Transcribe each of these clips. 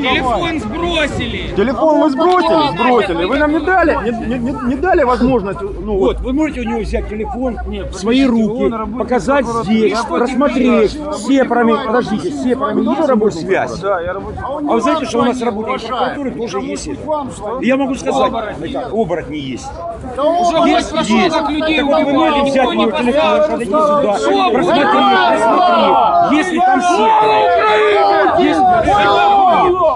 Телефон сбросили. Телефон вы сбросили, сбросили. Вы нам не дали, не, не- не- дали возможность, ну вот, Вот, вы можете у него взять телефон в свои руки, показать здесь, просмотреть все параметры, подождите, все параметры, рабочую связь. да, я работаю. А вы знаете, что у нас работает прокуратура тоже есть это? Я могу сказать, оборотни есть. Есть, есть. Так вы можете взять него телефон, подойти сюда, просмотреть, просмотреть. Если там все. Если Вот это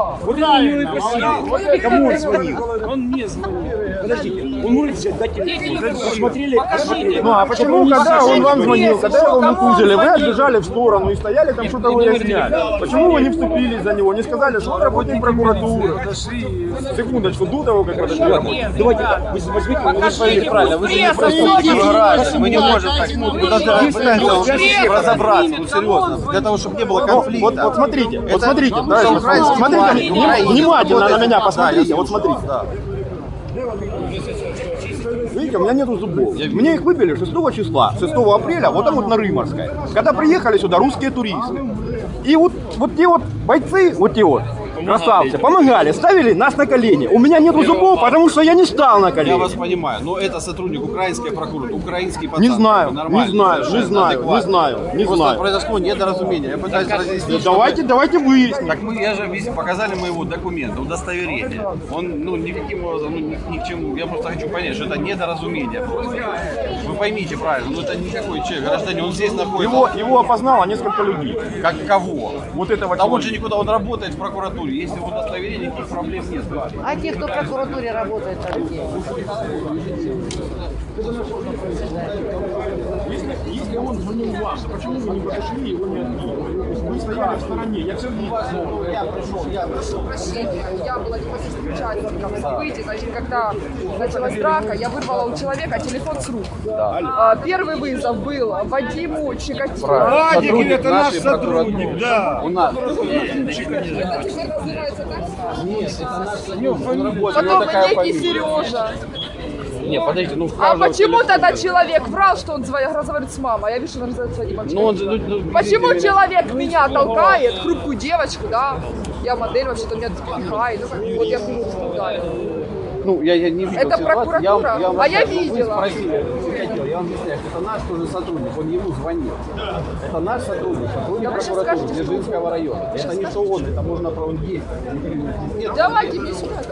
него и просили. Кому он звонил? Он мне звонил. Подождите, он может взять, дать телефон. Посмотрели, посмотрели. Ну а почему, когда он вам звонил, когда его мутузили, вы отбежали в сторону и стояли там что-то выясняли? Почему вы не вступились за него, не сказали, что вы работник прокуратуры? Секундочку, до того, как подошли. Давайте так, вы возьмите, вы Покажите, правильно, вы же не граждане, мы не можем так, мы должны разобраться, ну серьезно, для того, чтобы не было Вот, конфликта. вот, вот смотрите, вот смотрите, смотрите, внимательно на меня посмотрите, вот смотрите. Видите, у меня нету зубов. Мне их выпили 6 числа, 6 апреля, вот там вот на Рыморской. Когда приехали сюда русские туристы. И вот, вот те вот бойцы, вот те вот, красавцы, помогали, ставили нас на колени. У меня нету зубов, потому что я не стал на Я колени. вас понимаю, но это сотрудник украинской прокуратуры, украинский пацан. Не знаю, не знаю, не знаю, не знаю, не знаю. произошло недоразумение. Я пытаюсь разъяснить. что Давайте, давайте выясним. Так мы, я же показали мы его документы, удостоверение. Он, ну, никаким образом, ну, ни, ни к чему. Я просто хочу понять, что это недоразумение. просто. Поймите правильно, ну это никакой человек, гражданин, он здесь находится. Его, его опознало несколько людей. Как кого? Вот этого Да он же никуда, он работает в прокуратуре. Если его удостоверение, никаких проблем нет. А те, кто в прокуратуре работает, там где? Если, если он звонил вам, то почему вы не подошли и его не отбили? Вы стояли в стороне, я все видел. прощения, я была непосредственным участником событий. Значит, когда началась драка, я вырвала у человека телефон с рук. А, Первый вызов был Вадиму Чикатило. Владик, это наш сотрудник, да. У нас. Потом некий Сережа. Не, подождите, ну А почему тогда человек врал, что он разговаривает с мамой? Я вижу, что он разговаривает с Вадимом Ну, он, ну, ну, Почему видите, человек меня толкает, хрупкую девочку, да? Я модель, вообще-то меня пихает. Ну, как, вот я что ударил. Ну, я, я не видел Это ситуацию. прокуратура? вам А я видела. Спросили, я вам объясняю, что это наш тоже сотрудник, он ему звонил. Это наш сотрудник, сотрудник сейчас прокуратуры Дзержинского района. Это не что он, это можно про он есть. Нет, Давайте мне сюда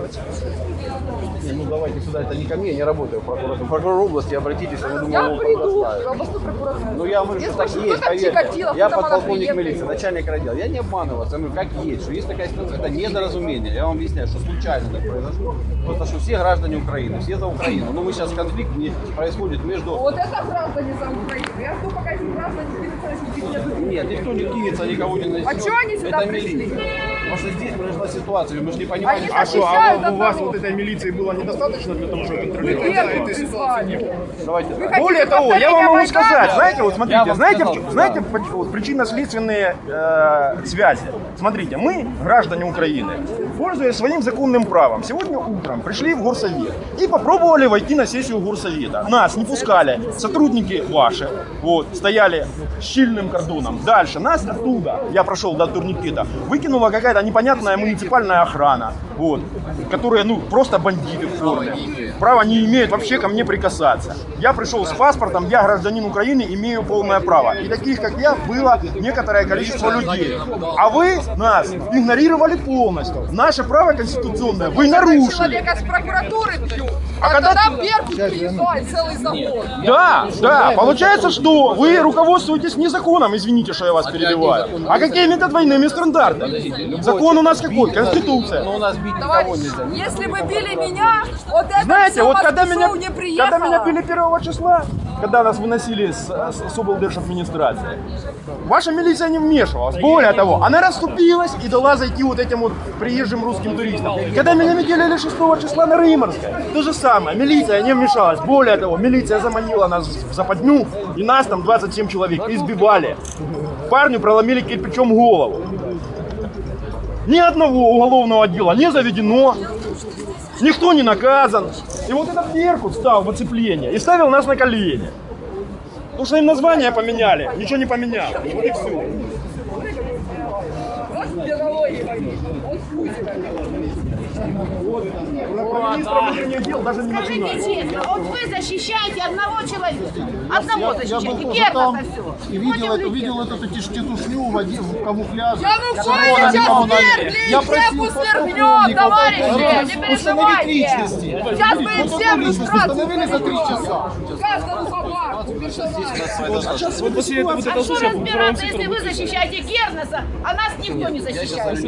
не, ну давайте сюда, это не ко мне, я не работаю в прокуратуре. Прокурор области, обратитесь, я думаю, Я приду в областную прокуратуру. Ну я говорю, что так есть, поверьте. Я подполковник милиции, начальник отдела. Я не обманываю вас, я говорю, как есть, что есть такая ситуация, это недоразумение. Я вам объясняю, что случайно так произошло. Просто что все граждане Украины, все за Украину. Но мы сейчас конфликт происходит между... Вот это граждане за Украину. Я жду, пока эти граждане перестанут Нет, никто не кинется, никого не насилует. А чё они сюда Это пришли? милиция. Потому что здесь произошла ситуация, мы же не понимаем. А что, а у вас от вот этой милиции было недостаточно для того, чтобы контролировать? первым призвали. Давайте так. хотите Более того, я вам могу сказать, знаете, вот смотрите, знаете, сказал, в чё- да. знаете причинно-следственные э, связи? Смотрите, мы, граждане Украины, пользуясь своим законным правом, сегодня утром пришли в горсовет и попробовали войти на сессию горсовета. Нас не пускали сотрудники ваши, вот, стояли с щільным кордоном. Дальше нас оттуда, я прошел до турникета, выкинула какая-то непонятная муниципальная охрана, вот, которые, ну, просто бандиты в форме. Права не имеют вообще ко мне прикасаться. Я пришел с паспортом, я гражданин Украины, имею полное право. И таких, как я, было некоторое количество людей. А вы нас игнорировали полностью. Наше право конституционное вы нарушили. Человека с прокуратуры бьют. А А, когда тогда ты- Беркут приезжает целый завод. Да, да, получается, что вы руководствуетесь не законом, извините, что я вас перебиваю, а какими-то двойными стандартами. Закон у нас какой? Конституция. Но у нас бить никого нельзя. если бы били меня, вот это Знаете, вот когда меня, не когда меня били 1 числа, когда нас выносили с, с, с облдержадминистрации, ваша милиция не вмешивалась. Более того, она расступилась и дала зайти вот этим вот приезжим русским туристам. Когда меня метелили 6 числа на Рыморской, то же самое, милиция не вмешалась. Более того, милиция заманила нас в западню, и нас там 27 человек избивали. Парню проломили кирпичом голову. Ни одного уголовного дела не заведено, никто не наказан. И вот этот Беркут стал в оцепление и ставил нас на колени. Потому что им название поменяли, ничего не поменялось. Вот и все. Вот с биологией возьми. Он хуй. Министр внутренних дел даже не Скажите начинает. честно, вот вы защищаете одного человека. Одного Я защищаете. тоже Германа все. и видел, эту, видел эту тетушню в, в камуфляже. Янукович Корона сейчас лимона. свергли, Я всех подполковника, товарищи, не Установить переживайте. личности. Сейчас мы Вот всем иллюстрацию установили за три часа. Каждому. Вот после этого вот это что слушай, разбираться, если вы защищаете Гернеса, а нас никто не защищает?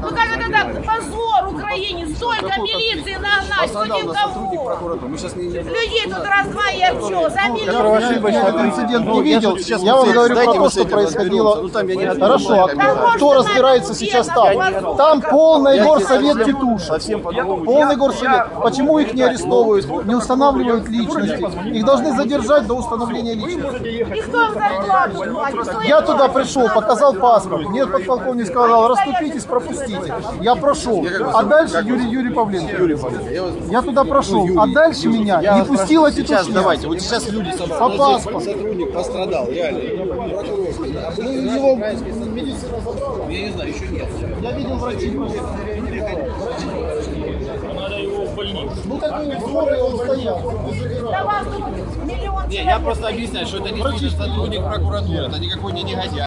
Ну как это так? Позор Украине! Столько милиции нагнать, кто Пострадал наш сотрудник никого! прокуратуры. Мы сейчас не... не- Людей тут раз-два и обчел, за милицию. этот инцидент не я видел. сейчас Я вам говорю про то, что происходило. Ну, Хорошо, а кто разбирается сейчас на там? Там полный горсовет тетушек. Полный горсовет. Почему их не арестовывают, не устанавливают личности? Их должны задержать до установления личности. Я туда пришел, показал паспорт. Мне подполковник сказал, расступитесь, пропустите. Я прошел. А дальше Юрий, Юрий Павленко. Юрий Павленко, я туда прошел. А дальше меня не пустила Сейчас тетушня. давайте, вот сейчас люди собрались. По паспорту. Сотрудник пострадал, реально. А Ну, его медицина забрала. Я не знаю, еще нет. Я видел врачей. Ну такие условия он стоял. Да вас тут миллион Не, я просто объясняю, что это не сотрудник прокуратуры, это никакой не негодяй.